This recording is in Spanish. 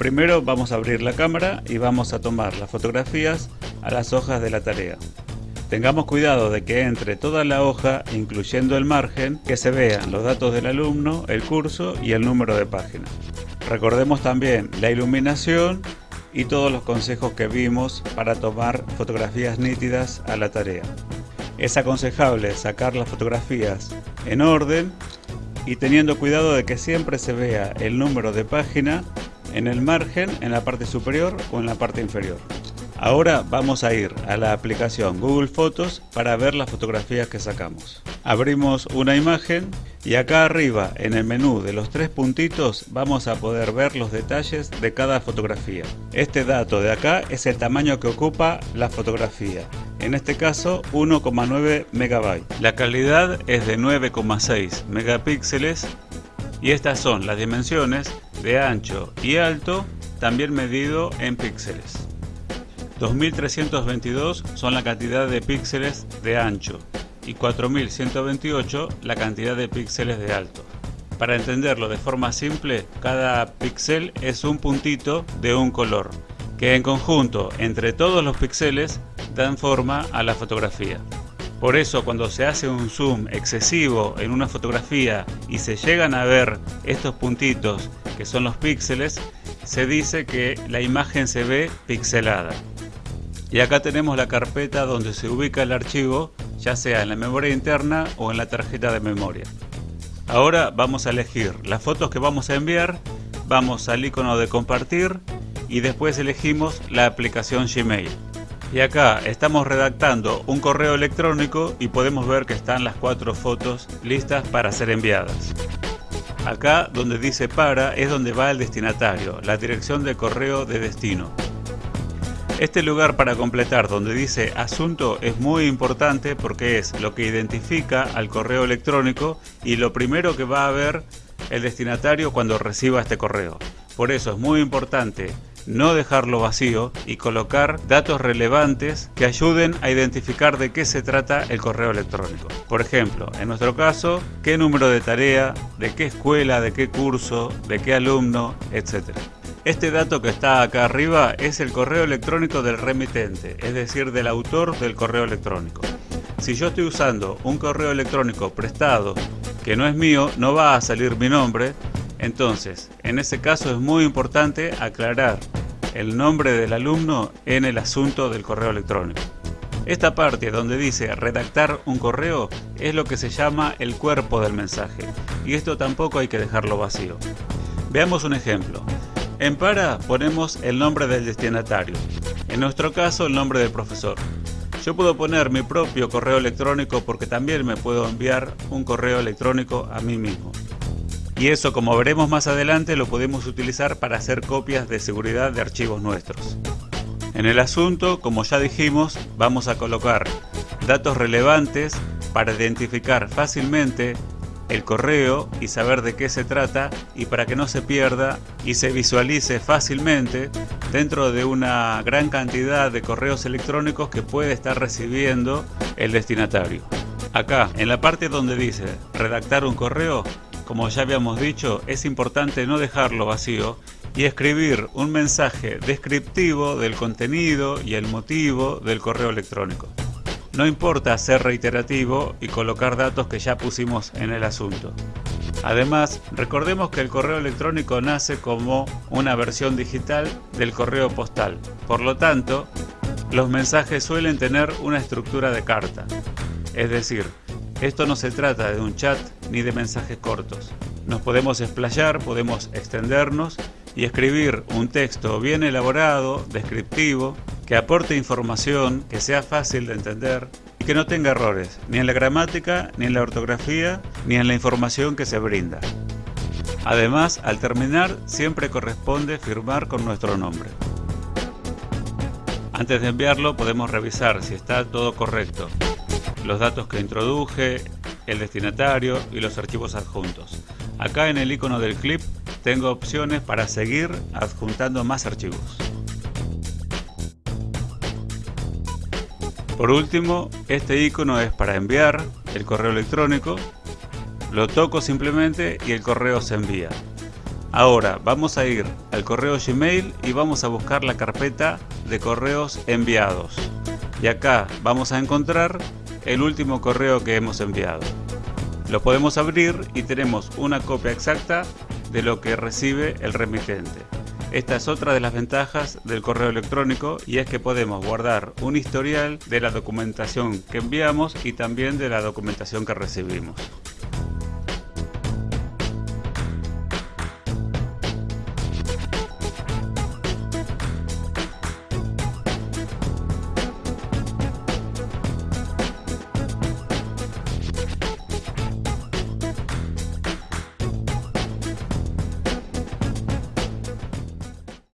Primero vamos a abrir la cámara y vamos a tomar las fotografías a las hojas de la tarea. Tengamos cuidado de que entre toda la hoja, incluyendo el margen, que se vean los datos del alumno, el curso y el número de página. Recordemos también la iluminación y todos los consejos que vimos para tomar fotografías nítidas a la tarea. Es aconsejable sacar las fotografías en orden y teniendo cuidado de que siempre se vea el número de página en el margen, en la parte superior o en la parte inferior. Ahora vamos a ir a la aplicación Google Fotos para ver las fotografías que sacamos. Abrimos una imagen y acá arriba en el menú de los tres puntitos vamos a poder ver los detalles de cada fotografía. Este dato de acá es el tamaño que ocupa la fotografía. En este caso 1,9 megabytes. La calidad es de 9,6 megapíxeles y estas son las dimensiones de ancho y alto también medido en píxeles. 2322 son la cantidad de píxeles de ancho y 4128 la cantidad de píxeles de alto. Para entenderlo de forma simple, cada píxel es un puntito de un color, que en conjunto entre todos los píxeles dan forma a la fotografía. Por eso cuando se hace un zoom excesivo en una fotografía y se llegan a ver estos puntitos que son los píxeles, se dice que la imagen se ve pixelada. Y acá tenemos la carpeta donde se ubica el archivo, ya sea en la memoria interna o en la tarjeta de memoria. Ahora vamos a elegir las fotos que vamos a enviar, vamos al icono de compartir y después elegimos la aplicación Gmail. Y acá estamos redactando un correo electrónico y podemos ver que están las cuatro fotos listas para ser enviadas. Acá donde dice para es donde va el destinatario, la dirección de correo de destino. Este lugar para completar donde dice asunto es muy importante porque es lo que identifica al correo electrónico y lo primero que va a ver el destinatario cuando reciba este correo. Por eso es muy importante no dejarlo vacío y colocar datos relevantes que ayuden a identificar de qué se trata el correo electrónico. Por ejemplo, en nuestro caso, qué número de tarea, de qué escuela, de qué curso, de qué alumno, etc. Este dato que está acá arriba es el correo electrónico del remitente, es decir, del autor del correo electrónico. Si yo estoy usando un correo electrónico prestado que no es mío, no va a salir mi nombre. Entonces, en ese caso es muy importante aclarar el nombre del alumno en el asunto del correo electrónico. Esta parte donde dice redactar un correo es lo que se llama el cuerpo del mensaje y esto tampoco hay que dejarlo vacío. Veamos un ejemplo. En para ponemos el nombre del destinatario, en nuestro caso el nombre del profesor. Yo puedo poner mi propio correo electrónico porque también me puedo enviar un correo electrónico a mí mismo. Y eso, como veremos más adelante, lo podemos utilizar para hacer copias de seguridad de archivos nuestros. En el asunto, como ya dijimos, vamos a colocar datos relevantes para identificar fácilmente el correo y saber de qué se trata y para que no se pierda y se visualice fácilmente dentro de una gran cantidad de correos electrónicos que puede estar recibiendo el destinatario. Acá, en la parte donde dice redactar un correo, como ya habíamos dicho, es importante no dejarlo vacío y escribir un mensaje descriptivo del contenido y el motivo del correo electrónico. No importa ser reiterativo y colocar datos que ya pusimos en el asunto. Además, recordemos que el correo electrónico nace como una versión digital del correo postal. Por lo tanto, los mensajes suelen tener una estructura de carta. Es decir, esto no se trata de un chat ni de mensajes cortos. Nos podemos explayar, podemos extendernos y escribir un texto bien elaborado, descriptivo, que aporte información, que sea fácil de entender y que no tenga errores, ni en la gramática, ni en la ortografía, ni en la información que se brinda. Además, al terminar, siempre corresponde firmar con nuestro nombre. Antes de enviarlo podemos revisar si está todo correcto, los datos que introduje, el destinatario y los archivos adjuntos. Acá en el icono del clip tengo opciones para seguir adjuntando más archivos. Por último, este icono es para enviar el correo electrónico. Lo toco simplemente y el correo se envía. Ahora vamos a ir al correo Gmail y vamos a buscar la carpeta de correos enviados. Y acá vamos a encontrar el último correo que hemos enviado. Lo podemos abrir y tenemos una copia exacta de lo que recibe el remitente. Esta es otra de las ventajas del correo electrónico y es que podemos guardar un historial de la documentación que enviamos y también de la documentación que recibimos.